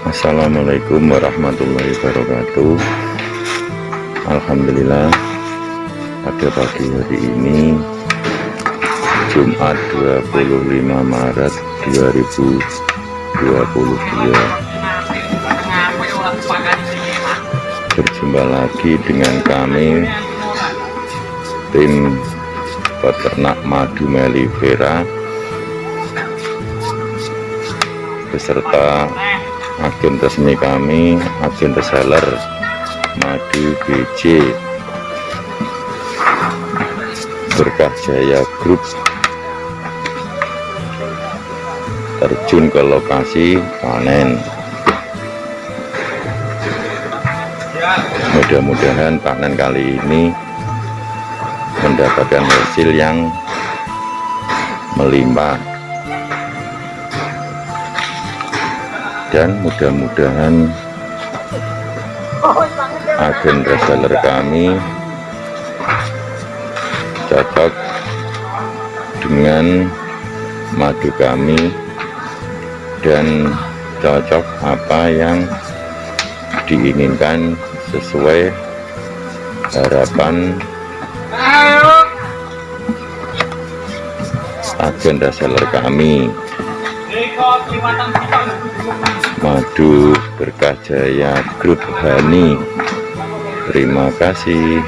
Assalamualaikum warahmatullahi wabarakatuh. Alhamdulillah pada pagi hari ini Jumat 25 Maret 2022 Berjumpa lagi dengan kami Tim peternak madu melifera beserta agen resmi kami agen reseller madu BJ berkah jaya grup terjun ke lokasi panen. Mudah-mudahan panen kali ini mendapatkan hasil yang melimpah dan mudah-mudahan agen reseller kami cocok dengan madu kami dan cocok apa yang diinginkan sesuai harapan agen reseller kami madu berkah jaya grup Hani terima kasih